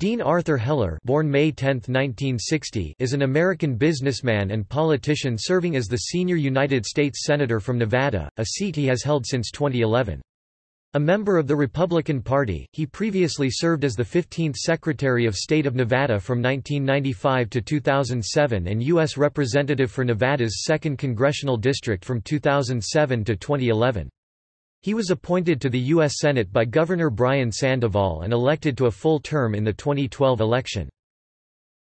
Dean Arthur Heller born May 10, 1960, is an American businessman and politician serving as the senior United States Senator from Nevada, a seat he has held since 2011. A member of the Republican Party, he previously served as the 15th Secretary of State of Nevada from 1995 to 2007 and U.S. Representative for Nevada's 2nd Congressional District from 2007 to 2011. He was appointed to the U.S. Senate by Governor Brian Sandoval and elected to a full term in the 2012 election.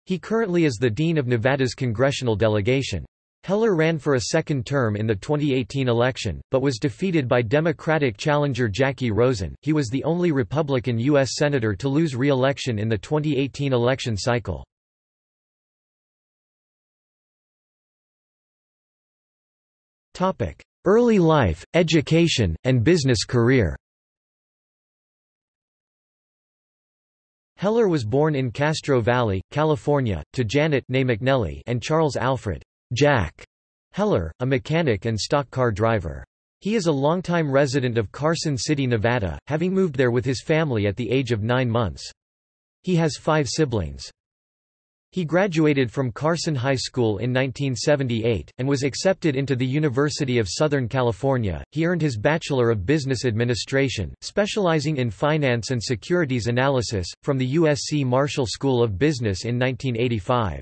He currently is the Dean of Nevada's congressional delegation. Heller ran for a second term in the 2018 election, but was defeated by Democratic challenger Jacky Rosen. He was the only Republican U.S. Senator to lose re-election in the 2018 election cycle. Early life, education, and business career Heller was born in Castro Valley, California, to Janet McNelly and Charles Alfred Jack Heller, a mechanic and stock car driver. He is a longtime resident of Carson City, Nevada, having moved there with his family at the age of nine months. He has five siblings. He graduated from Carson High School in 1978, and was accepted into the University of Southern California. He earned his Bachelor of Business Administration, specializing in finance and securities analysis, from the USC Marshall School of Business in 1985.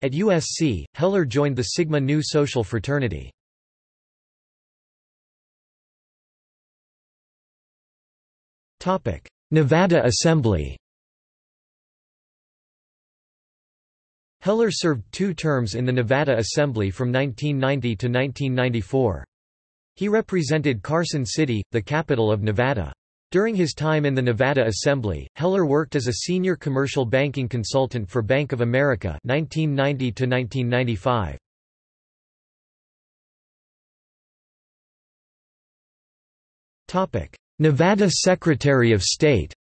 At USC, Heller joined the Sigma Nu social fraternity. Nevada Assembly Heller served two terms in the Nevada Assembly from 1990 to 1994. He represented Carson City, the capital of Nevada. During his time in the Nevada Assembly, Heller worked as a senior commercial banking consultant for Bank of America 1990 to 1995. Topic: Nevada Secretary of State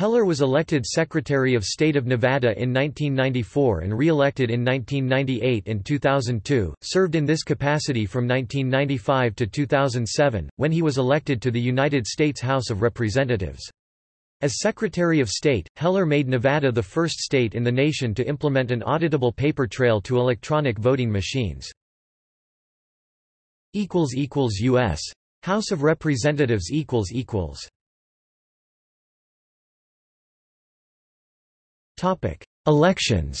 Heller was elected Secretary of State of Nevada in 1994 and re-elected in 1998 and 2002, served in this capacity from 1995 to 2007, when he was elected to the United States House of Representatives. As Secretary of State, Heller made Nevada the first state in the nation to implement an auditable paper trail to electronic voting machines. U.S. House of Representatives Elections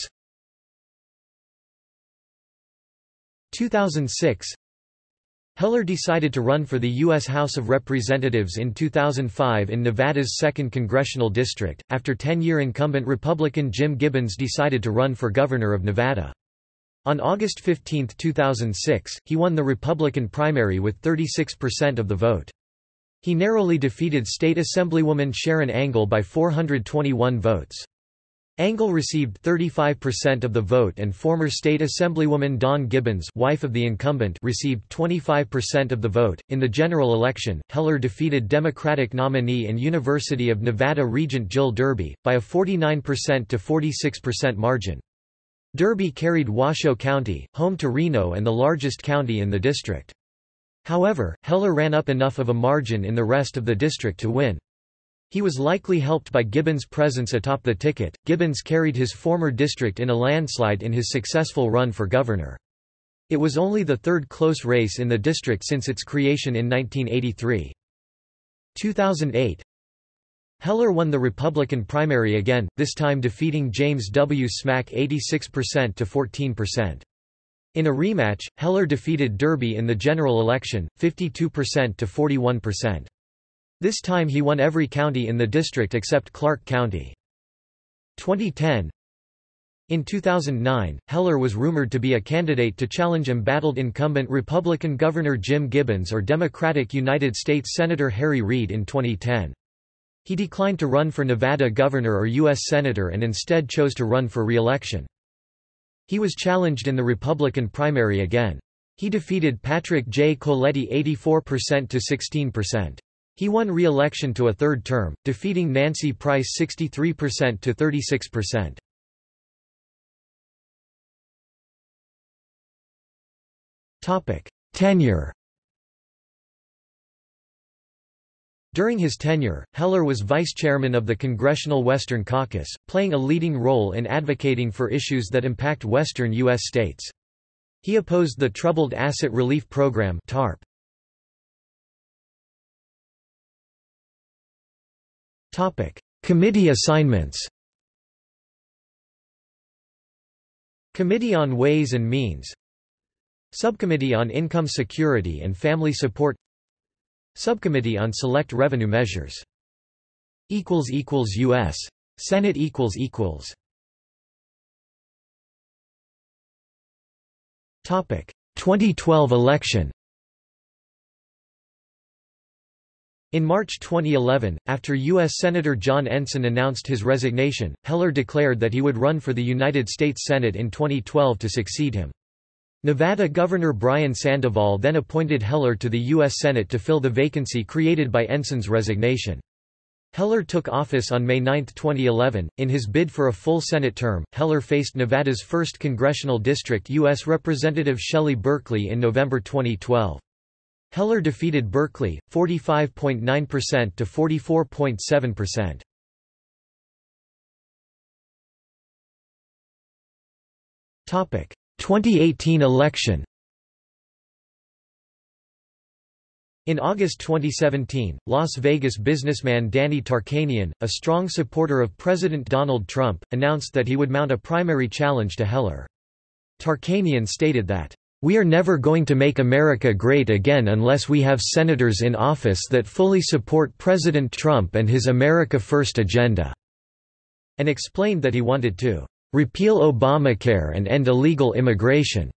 2006 Heller decided to run for the U.S. House of Representatives in 2005 in Nevada's 2nd Congressional District, after 10-year incumbent Republican Jim Gibbons decided to run for governor of Nevada. On August 15, 2006, he won the Republican primary with 36% of the vote. He narrowly defeated State Assemblywoman Sharron Angle by 421 votes. Angle received 35% of the vote and former state assemblywoman Dawn Gibbons, wife of the incumbent, received 25% of the vote. In the general election, Heller defeated Democratic nominee and University of Nevada Regent Jill Derby by a 49% to 46% margin. Derby carried Washoe County, home to Reno and the largest county in the district. However, Heller ran up enough of a margin in the rest of the district to win. He was likely helped by Gibbons' presence atop the ticket. Gibbons carried his former district in a landslide in his successful run for governor. It was only the third close race in the district since its creation in 1983. 2008 Heller won the Republican primary again, this time defeating James W. Smack 86% to 14%. In a rematch, Heller defeated Derby in the general election, 52% to 41%. This time he won every county in the district except Clark County. 2010 In 2009, Heller was rumored to be a candidate to challenge embattled incumbent Republican Governor Jim Gibbons or Democratic United States Senator Harry Reid in 2010. He declined to run for Nevada governor or U.S. Senator and instead chose to run for re-election. He was challenged in the Republican primary again. He defeated Patrick J. Coletti 84% to 16%. He won re-election to a third term, defeating Nancy Price 63% to 36%. Topic: Tenure. During his tenure, Heller was vice chairman of the Congressional Western Caucus, playing a leading role in advocating for issues that impact western U.S. states. He opposed the Troubled Asset Relief Program TARP. Committee assignments Committee on Ways and Means Subcommittee on Income Security and Family Support Subcommittee on Select Revenue Measures U.S. Senate Topic. 2012 election In March 2011, after U.S. Senator John Ensign announced his resignation, Heller declared that he would run for the United States Senate in 2012 to succeed him. Nevada Governor Brian Sandoval then appointed Heller to the U.S. Senate to fill the vacancy created by Ensign's resignation. Heller took office on May 9, 2011. In his bid for a full Senate term, Heller faced Nevada's 1st Congressional District U.S. Representative Shelley Berkley in November 2012. Heller defeated Berkley, 45.9% to 44.7%. Topic: 2018 election. In August 2017, Las Vegas businessman Danny Tarkanian, a strong supporter of President Donald Trump, announced that he would mount a primary challenge to Heller. Tarkanian stated that, we are never going to make America great again unless we have senators in office that fully support President Trump and his America First agenda," and explained that he wanted to "...repeal Obamacare and end illegal immigration."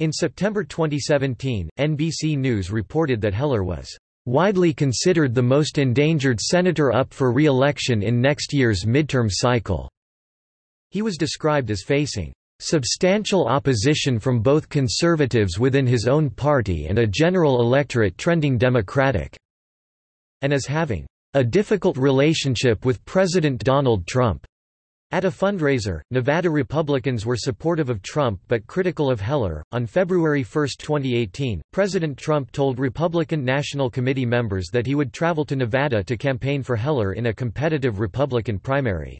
In September 2017, NBC News reported that Heller was "...widely considered the most endangered senator up for re-election in next year's midterm cycle." He was described as facing substantial opposition from both conservatives within his own party and a general electorate trending Democratic, and as having a difficult relationship with President Donald Trump. At a fundraiser, Nevada Republicans were supportive of Trump but critical of Heller. On February 1, 2018, President Trump told Republican National Committee members that he would travel to Nevada to campaign for Heller in a competitive Republican primary.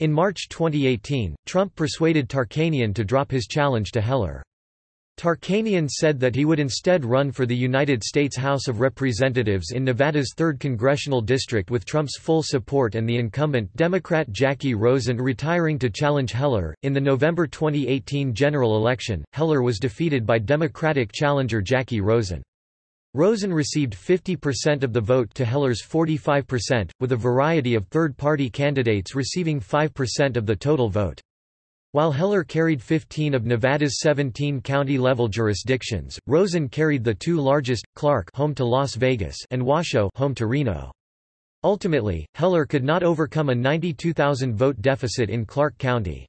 In March 2018, Trump persuaded Tarkanian to drop his challenge to Heller. Tarkanian said that he would instead run for the United States House of Representatives in Nevada's 3rd congressional district with Trump's full support and the incumbent Democrat Jacky Rosen retiring to challenge Heller. In the November 2018 general election, Heller was defeated by Democratic challenger Jacky Rosen. Rosen received 50% of the vote to Heller's 45%, with a variety of third-party candidates receiving 5% of the total vote. While Heller carried 15 of Nevada's 17 county-level jurisdictions, Rosen carried the two largest, Clark home to Las Vegas and Washoe home to Reno. Ultimately, Heller could not overcome a 92,000 vote deficit in Clark County.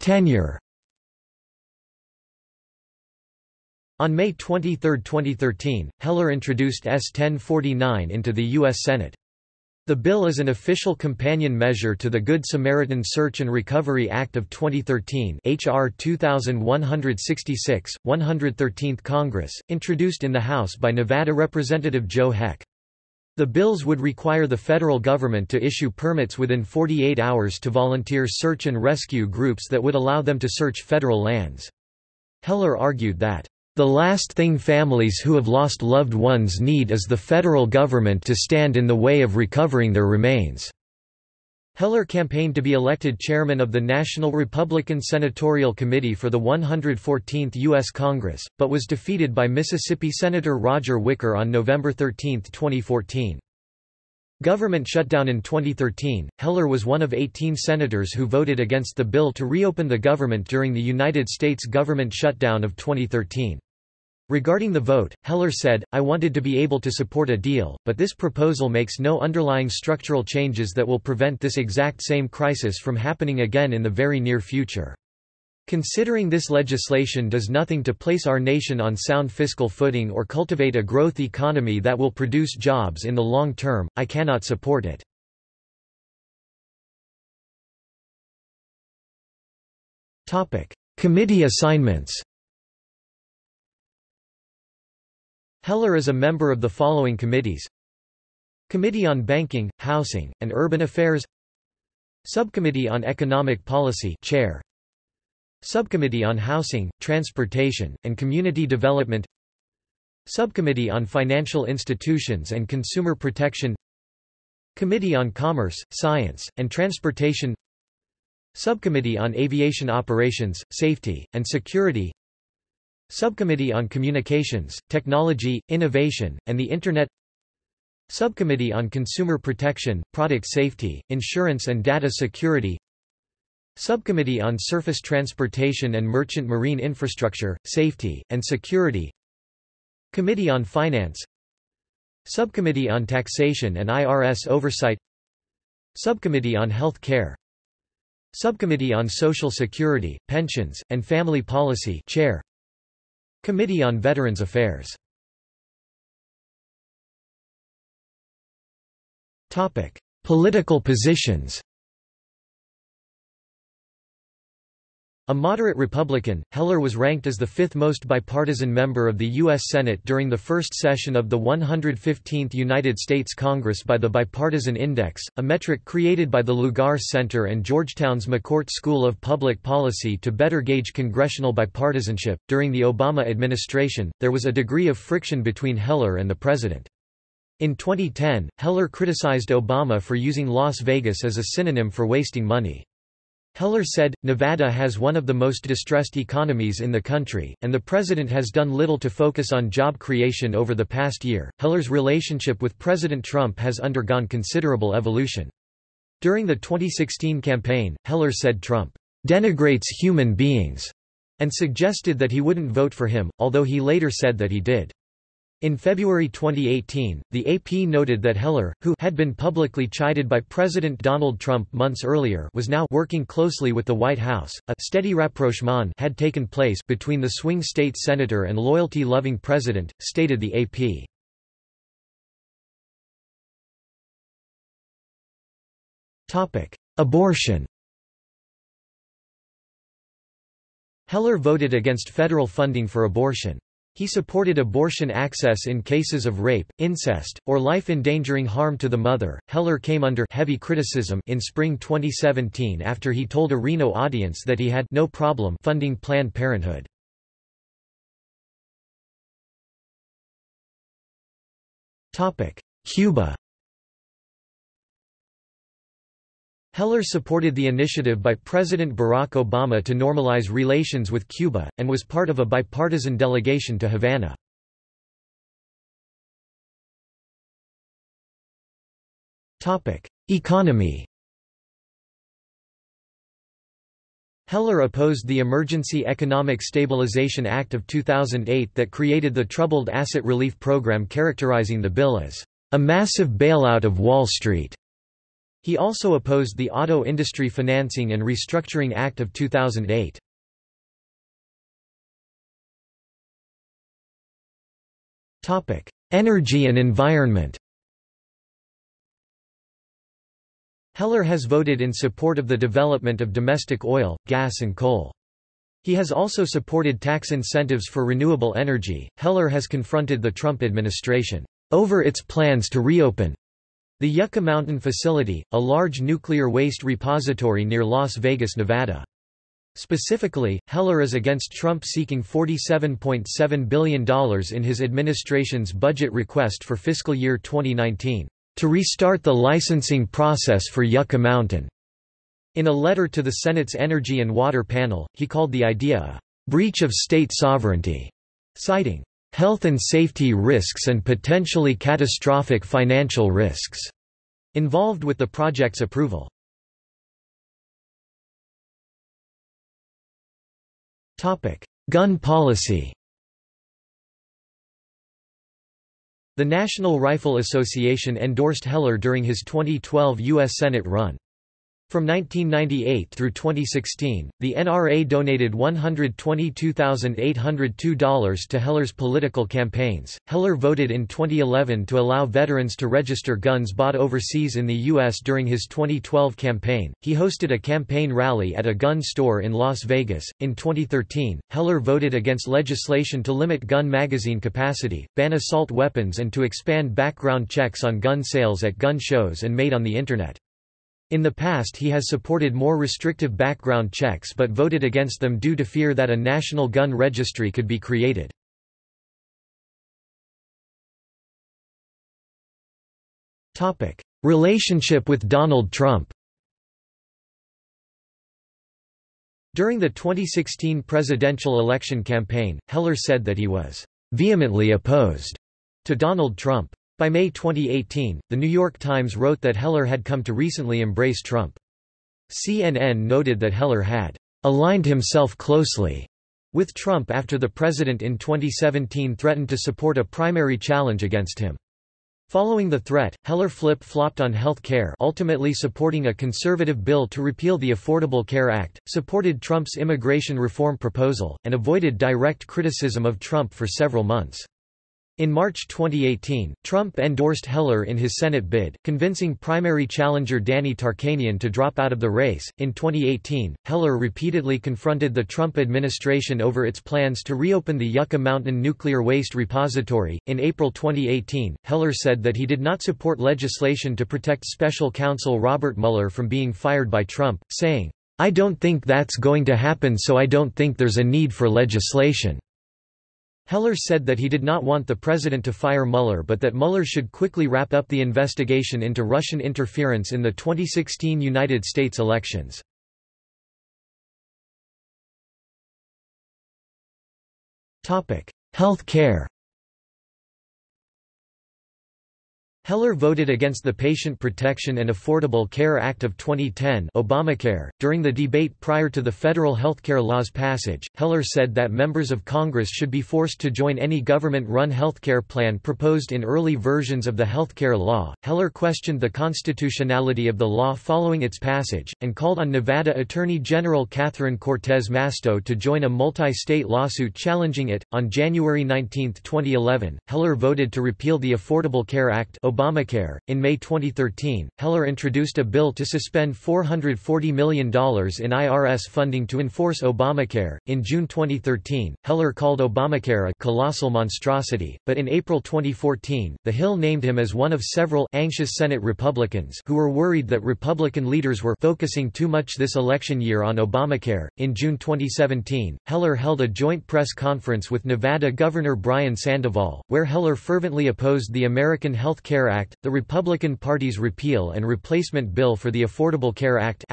Tenure On May 23, 2013, Heller introduced S-1049 into the U.S. Senate. The bill is an official companion measure to the Good Samaritan Search and Recovery Act of 2013 H.R. 2166, 113th Congress, introduced in the House by Nevada Representative Joe Heck. The bills would require the federal government to issue permits within 48 hours to volunteer search and rescue groups that would allow them to search federal lands. Heller argued that the last thing families who have lost loved ones need is the federal government to stand in the way of recovering their remains." Heller campaigned to be elected chairman of the National Republican Senatorial Committee for the 114th U.S. Congress, but was defeated by Mississippi Senator Roger Wicker on November 13, 2014. Government shutdown in 2013, Heller was one of 18 senators who voted against the bill to reopen the government during the United States government shutdown of 2013. Regarding the vote, Heller said, I wanted to be able to support a deal, but this proposal makes no underlying structural changes that will prevent this exact same crisis from happening again in the very near future. Considering this legislation does nothing to place our nation on sound fiscal footing or cultivate a growth economy that will produce jobs in the long term, I cannot support it. Committee assignments Heller is a member of the following committees. Committee on Banking, Housing, and Urban Affairs. Subcommittee on Economic Policy Chair. Subcommittee on Housing, Transportation, and Community Development. Subcommittee on Financial Institutions and Consumer Protection. Committee on Commerce, Science, and Transportation. Subcommittee on Aviation Operations, Safety, and Security Subcommittee on Communications, Technology, Innovation, and the Internet. Subcommittee on Consumer Protection, Product Safety, Insurance and Data Security. Subcommittee on Surface Transportation and Merchant Marine Infrastructure, Safety, and Security. Committee on Finance. Subcommittee on Taxation and IRS Oversight. Subcommittee on Health Care. Subcommittee on Social Security, Pensions, and Family Policy Chair Committee on Veterans Affairs. Political positions A moderate Republican, Heller was ranked as the fifth most bipartisan member of the U.S. Senate during the first session of the 115th United States Congress by the Bipartisan Index, a metric created by the Lugar Center and Georgetown's McCourt School of Public Policy to better gauge congressional bipartisanship. During the Obama administration, there was a degree of friction between Heller and the president. In 2010, Heller criticized Obama for using Las Vegas as a synonym for wasting money. Heller said, Nevada has one of the most distressed economies in the country, and the president has done little to focus on job creation over the past year. Heller's relationship with President Trump has undergone considerable evolution. During the 2016 campaign, Heller said Trump denigrates human beings and suggested that he wouldn't vote for him, although he later said that he did. In February 2018, the AP noted that Heller, who had been publicly chided by President Donald Trump months earlier was now working closely with the White House. A steady rapprochement had taken place between the swing state senator and loyalty-loving president, stated the AP. Topic: Abortion. Heller voted against federal funding for abortion. He supported abortion access in cases of rape, incest, or life-endangering harm to the mother. Heller came under heavy criticism in spring 2017 after he told a Reno audience that he had no problem funding Planned Parenthood. Topic: Cuba. Heller supported the initiative by President Barack Obama to normalize relations with Cuba, and was part of a bipartisan delegation to Havana. Economy Heller opposed the Emergency Economic Stabilization Act of 2008 that created the Troubled Asset Relief Program characterizing the bill as a massive bailout of Wall Street. He also opposed the Auto Industry Financing and Restructuring Act of 2008. Topic: Energy and environment Heller has voted in support of the development of domestic oil, gas and coal. He has also supported tax incentives for renewable energy. Heller has confronted the Trump administration over its plans to reopen the Yucca Mountain Facility, a large nuclear waste repository near Las Vegas, Nevada. Specifically, Heller is against Trump seeking $47.7 billion in his administration's budget request for fiscal year 2019, to restart the licensing process for Yucca Mountain. In a letter to the Senate's Energy and Water Panel, he called the idea a breach of state sovereignty, citing health and safety risks and potentially catastrophic financial risks involved with the project's approval. Topic: Gun policy The National Rifle Association endorsed Heller during his 2012 U.S. Senate run. From 1998 through 2016, the NRA donated $122,802 to Heller's political campaigns. Heller voted in 2011 to allow veterans to register guns bought overseas in the U.S. during his 2012 campaign. He hosted a campaign rally at a gun store in Las Vegas. In 2013, Heller voted against legislation to limit gun magazine capacity, ban assault weapons, and to expand background checks on gun sales at gun shows and made on the Internet. In the past he has supported more restrictive background checks but voted against them due to fear that a national gun registry could be created. Relationship with Donald Trump During the 2016 presidential election campaign, Heller said that he was vehemently opposed to Donald Trump. By May 2018, The New York Times wrote that Heller had come to recently embrace Trump. CNN noted that Heller had aligned himself closely with Trump after the president in 2017 threatened to support a primary challenge against him. Following the threat, Heller flip-flopped on health care ultimately supporting a conservative bill to repeal the Affordable Care Act, supported Trump's immigration reform proposal, and avoided direct criticism of Trump for several months. In March 2018, Trump endorsed Heller in his Senate bid, convincing primary challenger Danny Tarkanian to drop out of the race. In 2018, Heller repeatedly confronted the Trump administration over its plans to reopen the Yucca Mountain Nuclear Waste Repository. In April 2018, Heller said that he did not support legislation to protect special counsel Robert Mueller from being fired by Trump, saying, I don't think that's going to happen so I don't think there's a need for legislation. Heller said that he did not want the president to fire Mueller but that Mueller should quickly wrap up the investigation into Russian interference in the 2016 United States elections. Health care Heller voted against the Patient Protection and Affordable Care Act of 2010 Obamacare. .During the debate prior to the federal healthcare law's passage, Heller said that members of Congress should be forced to join any government-run healthcare plan proposed in early versions of the healthcare law. Heller questioned the constitutionality of the law following its passage, and called on Nevada Attorney General Catherine Cortez Masto to join a multi-state lawsuit challenging it. On January 19, 2011, Heller voted to repeal the Affordable Care Act Obamacare. In May 2013, Heller introduced a bill to suspend $440 million in IRS funding to enforce Obamacare. In June 2013, Heller called Obamacare a colossal monstrosity, but in April 2014, The Hill named him as one of several anxious Senate Republicans who were worried that Republican leaders were focusing too much this election year on Obamacare. In June 2017, Heller held a joint press conference with Nevada Governor Brian Sandoval, where Heller fervently opposed the American Health Care Act, the Republican Party's repeal and replacement bill for the Affordable Care Act.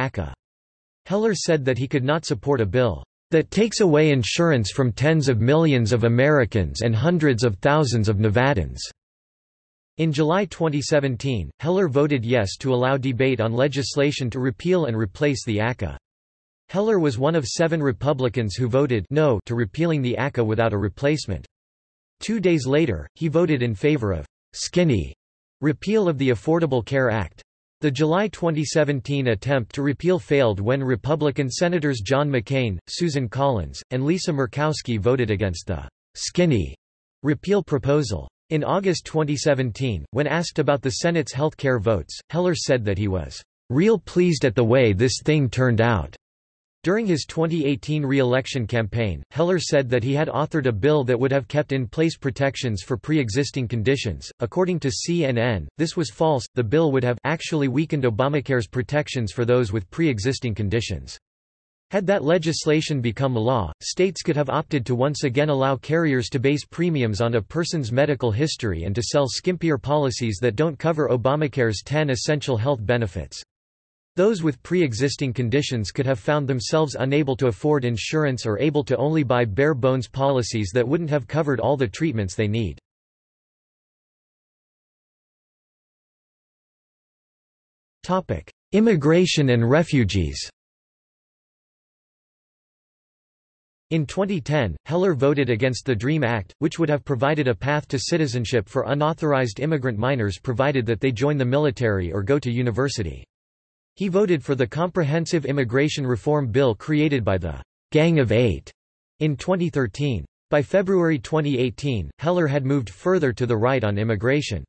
Heller said that he could not support a bill that takes away insurance from tens of millions of Americans and hundreds of thousands of Nevadans. In July 2017, Heller voted yes to allow debate on legislation to repeal and replace the ACA. Heller was one of seven Republicans who voted no to repealing the ACA without a replacement. Two days later, he voted in favor of skinny Repeal of the Affordable Care Act. The July 2017 attempt to repeal failed when Republican Senators John McCain, Susan Collins, and Lisa Murkowski voted against the skinny repeal proposal. In August 2017, when asked about the Senate's health care votes, Heller said that he was real pleased at the way this thing turned out. During his 2018 re-election campaign, Heller said that he had authored a bill that would have kept in place protections for pre-existing conditions. According to CNN, this was false. The bill would have actually weakened Obamacare's protections for those with pre-existing conditions. Had that legislation become law, states could have opted to once again allow carriers to base premiums on a person's medical history and to sell skimpier policies that don't cover Obamacare's 10 essential health benefits. Those with pre-existing conditions could have found themselves unable to afford insurance or able to only buy bare-bones policies that wouldn't have covered all the treatments they need. Immigration and refugees In 2010, Heller voted against the DREAM Act, which would have provided a path to citizenship for unauthorized immigrant minors provided that they join the military or go to university. He voted for the Comprehensive Immigration Reform Bill created by the Gang of Eight in 2013. By February 2018, Heller had moved further to the right on immigration.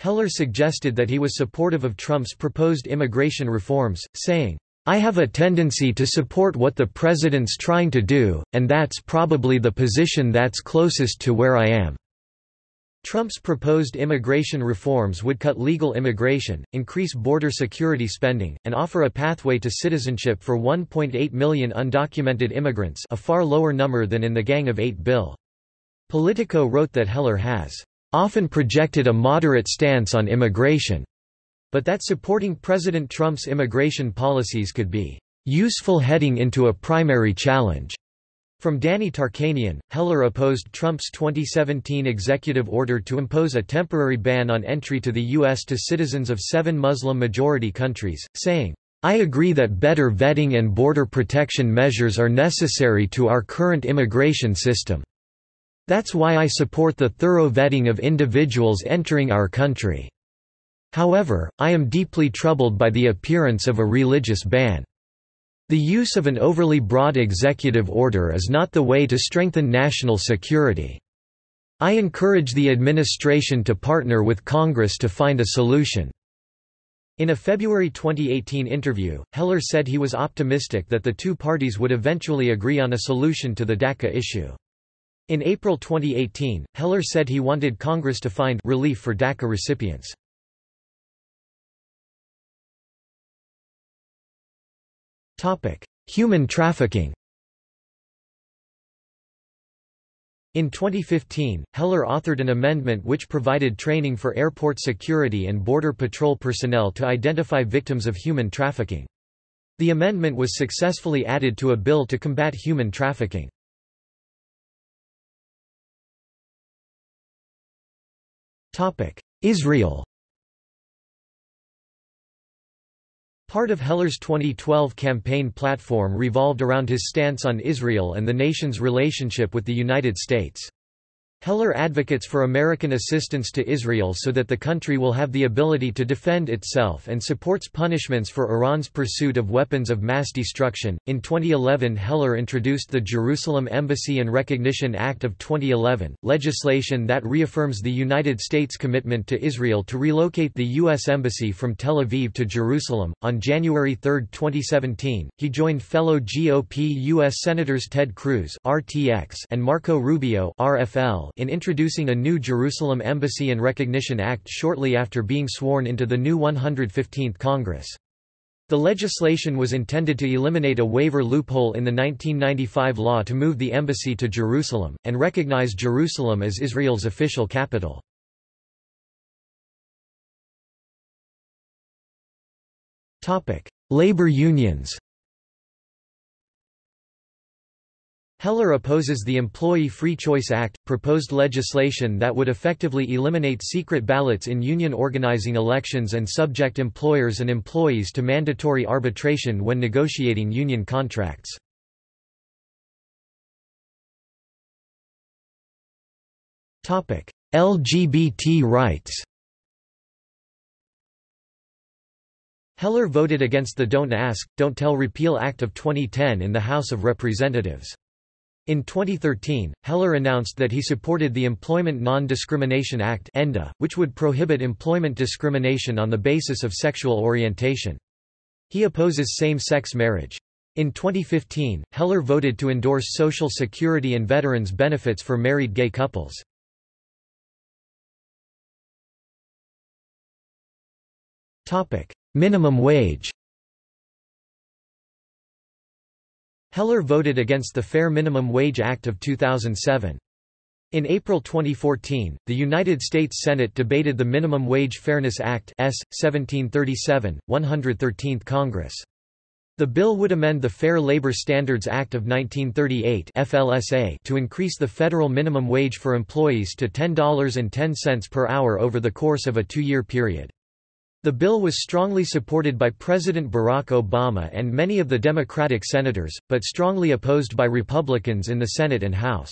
Heller suggested that he was supportive of Trump's proposed immigration reforms, saying, I have a tendency to support what the president's trying to do, and that's probably the position that's closest to where I am. Trump's proposed immigration reforms would cut legal immigration, increase border security spending, and offer a pathway to citizenship for 1.8 million undocumented immigrants a far lower number than in the Gang of Eight bill. Politico wrote that Heller has often projected a moderate stance on immigration, but that supporting President Trump's immigration policies could be useful heading into a primary challenge. From Danny Tarkanian, Heller opposed Trump's 2017 executive order to impose a temporary ban on entry to the U.S. to citizens of seven Muslim-majority countries, saying, I agree that better vetting and border protection measures are necessary to our current immigration system. That's why I support the thorough vetting of individuals entering our country. However, I am deeply troubled by the appearance of a religious ban. The use of an overly broad executive order is not the way to strengthen national security. I encourage the administration to partner with Congress to find a solution." In a February 2018 interview, Heller said he was optimistic that the two parties would eventually agree on a solution to the DACA issue. In April 2018, Heller said he wanted Congress to find relief for DACA recipients. Human trafficking In 2015, Heller authored an amendment which provided training for airport security and Border Patrol personnel to identify victims of human trafficking. The amendment was successfully added to a bill to combat human trafficking. Israel Part of Heller's 2012 campaign platform revolved around his stance on Israel and the nation's relationship with the United States. Heller advocates for American assistance to Israel so that the country will have the ability to defend itself and supports punishments for Iran's pursuit of weapons of mass destruction. In 2011, Heller introduced the Jerusalem Embassy and Recognition Act of 2011, legislation that reaffirms the United States' commitment to Israel to relocate the U.S. Embassy from Tel Aviv to Jerusalem. On January 3, 2017, he joined fellow GOP U.S. Senators Ted Cruz and Marco Rubio (RFL) in introducing a new Jerusalem Embassy and Recognition Act shortly after being sworn into the new 115th Congress. The legislation was intended to eliminate a waiver loophole in the 1995 law to move the embassy to Jerusalem, and recognize Jerusalem as Israel's official capital. Labor unions Heller opposes the Employee Free Choice Act, proposed legislation that would effectively eliminate secret ballots in union organizing elections and subject employers and employees to mandatory arbitration when negotiating union contracts. LGBT rights Heller voted against the Don't Ask, Don't Tell Repeal Act of 2010 in the House of Representatives. In 2013, Heller announced that he supported the Employment Non-Discrimination Act which would prohibit employment discrimination on the basis of sexual orientation. He opposes same-sex marriage. In 2015, Heller voted to endorse Social Security and veterans benefits for married gay couples. Minimum wage Heller voted against the Fair Minimum Wage Act of 2007. In April 2014, the United States Senate debated the Minimum Wage Fairness Act S. 1737, 113th Congress. The bill would amend the Fair Labor Standards Act of 1938 FLSA to increase the federal minimum wage for employees to $10.10 per hour over the course of a two-year period. The bill was strongly supported by President Barack Obama and many of the Democratic senators, but strongly opposed by Republicans in the Senate and House.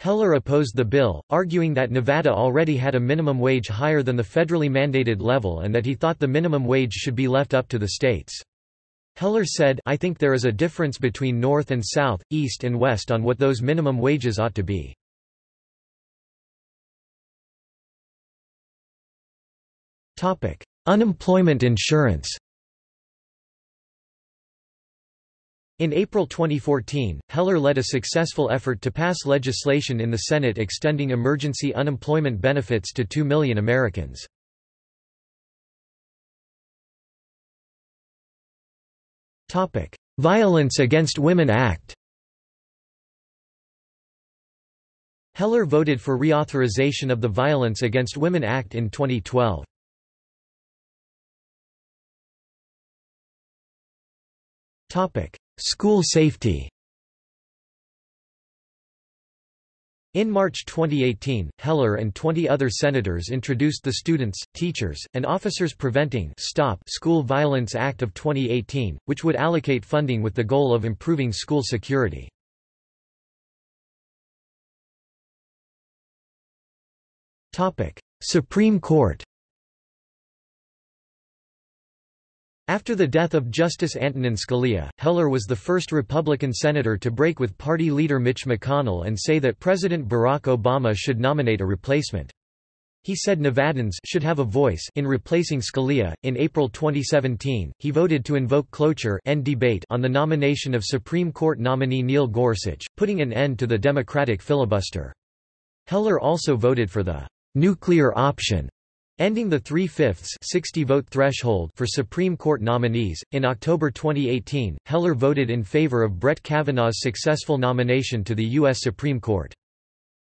Heller opposed the bill, arguing that Nevada already had a minimum wage higher than the federally mandated level and that he thought the minimum wage should be left up to the states. Heller said I think there is a difference between North and South, East and West on what those minimum wages ought to be. Unemployment insurance In April 2014, Heller led a successful effort to pass legislation in the Senate extending emergency unemployment benefits to 2 million Americans. Violence Against Women Act Heller voted for reauthorization of the Violence Against Women Act in 2012. School safety In March 2018, Heller and 20 other senators introduced the Students, Teachers, and Officers Preventing Stop School Violence Act of 2018, which would allocate funding with the goal of improving school security. Supreme Court After the death of Justice Antonin Scalia, Heller was the first Republican senator to break with party leader Mitch McConnell and say that President Barack Obama should nominate a replacement. He said Nevadans should have a voice in replacing Scalia. In April 2017, he voted to invoke cloture end debate on the nomination of Supreme Court nominee Neil Gorsuch, putting an end to the Democratic filibuster. Heller also voted for the nuclear option Ending the three-fifths 60-vote threshold for Supreme Court nominees, in October 2018, Heller voted in favor of Brett Kavanaugh's successful nomination to the U.S. Supreme Court.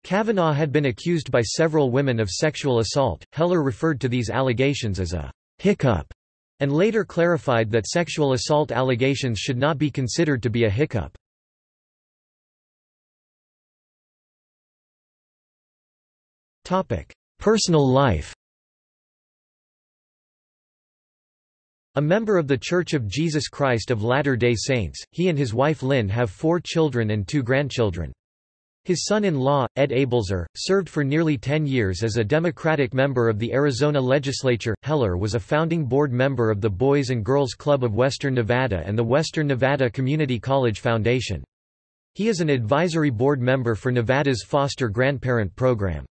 Kavanaugh had been accused by several women of sexual assault. Heller referred to these allegations as a hiccup, and later clarified that sexual assault allegations should not be considered to be a hiccup. Personal life A member of The Church of Jesus Christ of Latter-day Saints, he and his wife Lynn have four children and two grandchildren. His son-in-law, Ed Ableser, served for nearly 10 years as a Democratic member of the Arizona legislature. Heller was a founding board member of the Boys and Girls Club of Western Nevada and the Western Nevada Community College Foundation. He is an advisory board member for Nevada's foster grandparent program.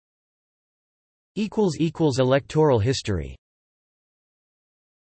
Electoral history